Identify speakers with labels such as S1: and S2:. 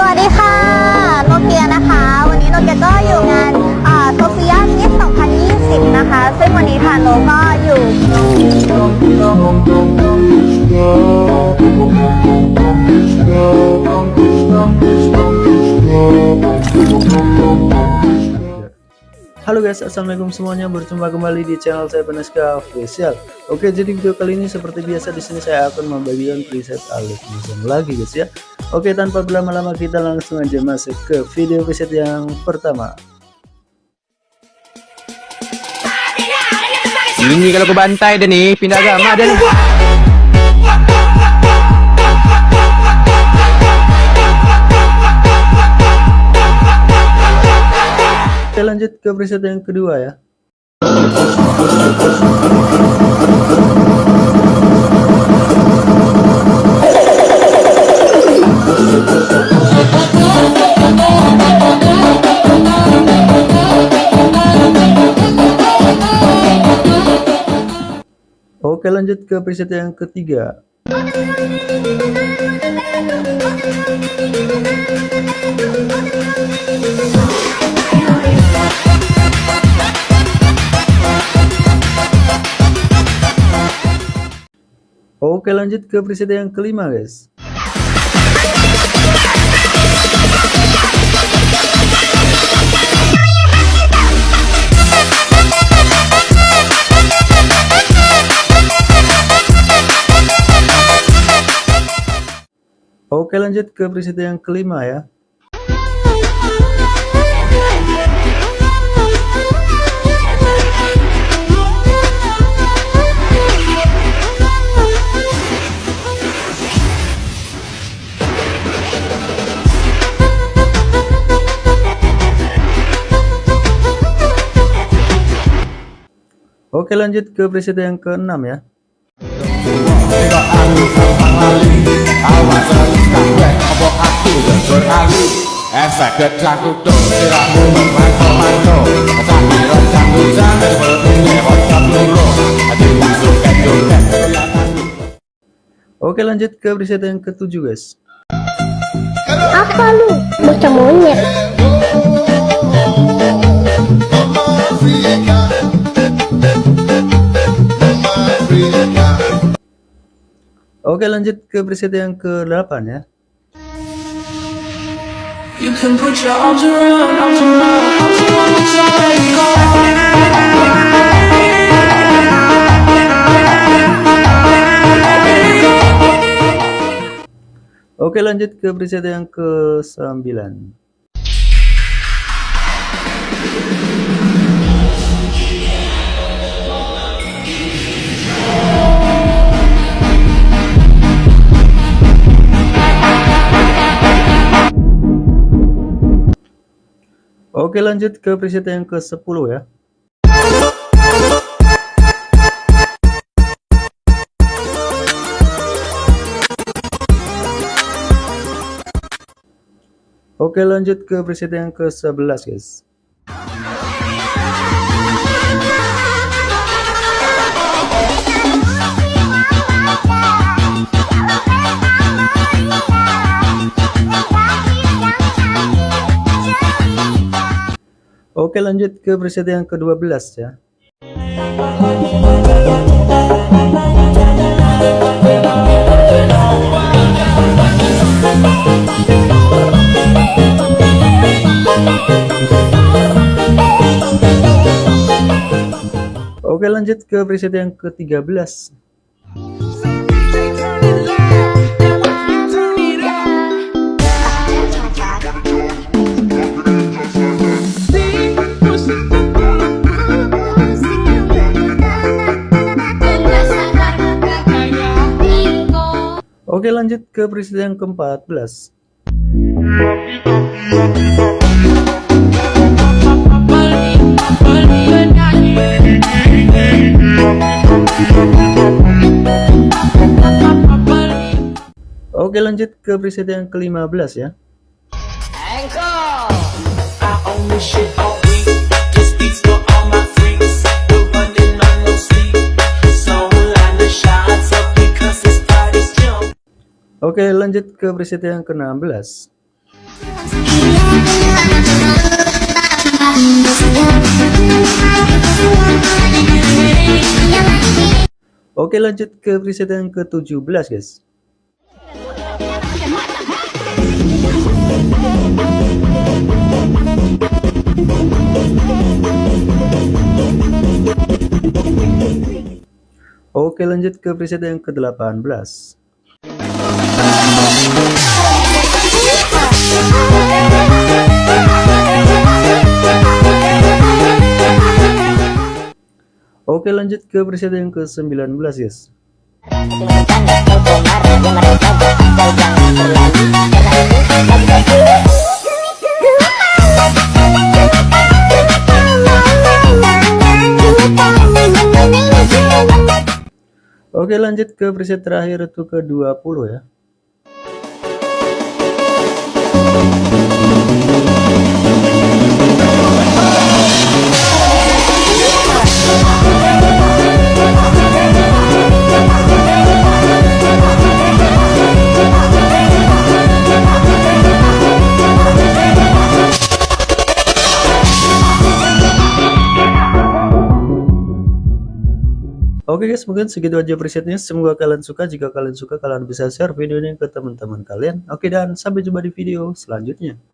S1: สวัสดีค่ะ โนเกียนะคะ วันนี้โนเกียก็อยู่งานโซเฟียมิส2020 นะคะ ซึ่งวันนี้ทางโนก็อยู่
S2: Halo guys, assalamualaikum semuanya. Berjumpa kembali di channel saya Peneska Official. Oke, jadi video kali ini seperti biasa di sini saya akan membagikan preset alat musim lagi guys ya. Oke, tanpa berlama-lama kita langsung aja masuk ke video preset yang pertama.
S3: Ini kalau ke bantai dia ni pindah agama ni.
S2: Kita lanjut ke preset yang kedua ya. Oke lanjut ke preset yang ketiga. Oke lanjut ke preset yang kelima guys Oke lanjut ke preset yang kelima ya. Oke lanjut ke preset yang keenam ya
S3: Efek kecakutan siramu memanto-manto Cahiro canggutan Ini hotshot lulu Hati masuk ke joget
S2: Oke lanjut ke preset yang ketujuh guys.
S1: Apa lu? Bocah monyet.
S2: Oke lanjut ke preset yang ke-8 ya
S4: You can put your arms around, arms around, arms.
S2: Oke lanjut ke preset yang ke-9 Oke lanjut ke preset yang ke-10 ya. Oke lanjut ke preset yang ke-11 guys Oke lanjut ke preset yang ke-12 ya. Oke lanjut ke preset yang ke-13 Oke lanjut ke preset yang ke-14 Oke lanjut ke preset yang ke-15 ya.
S4: I
S2: Oke lanjut ke preset yang ke-16 Oke lanjut ke preset yang ke-17 guys. Oke lanjut ke preset yang ke-18 Oke lanjut ke preset yang ke-19 guys. Oke lanjut ke preset terakhir itu ke 20 ya Oke guys, mungkin segitu aja presetnya. Semoga kalian suka. Jika kalian suka, kalian bisa share video ini ke teman-teman kalian. Oke, dan sampai jumpa di video selanjutnya.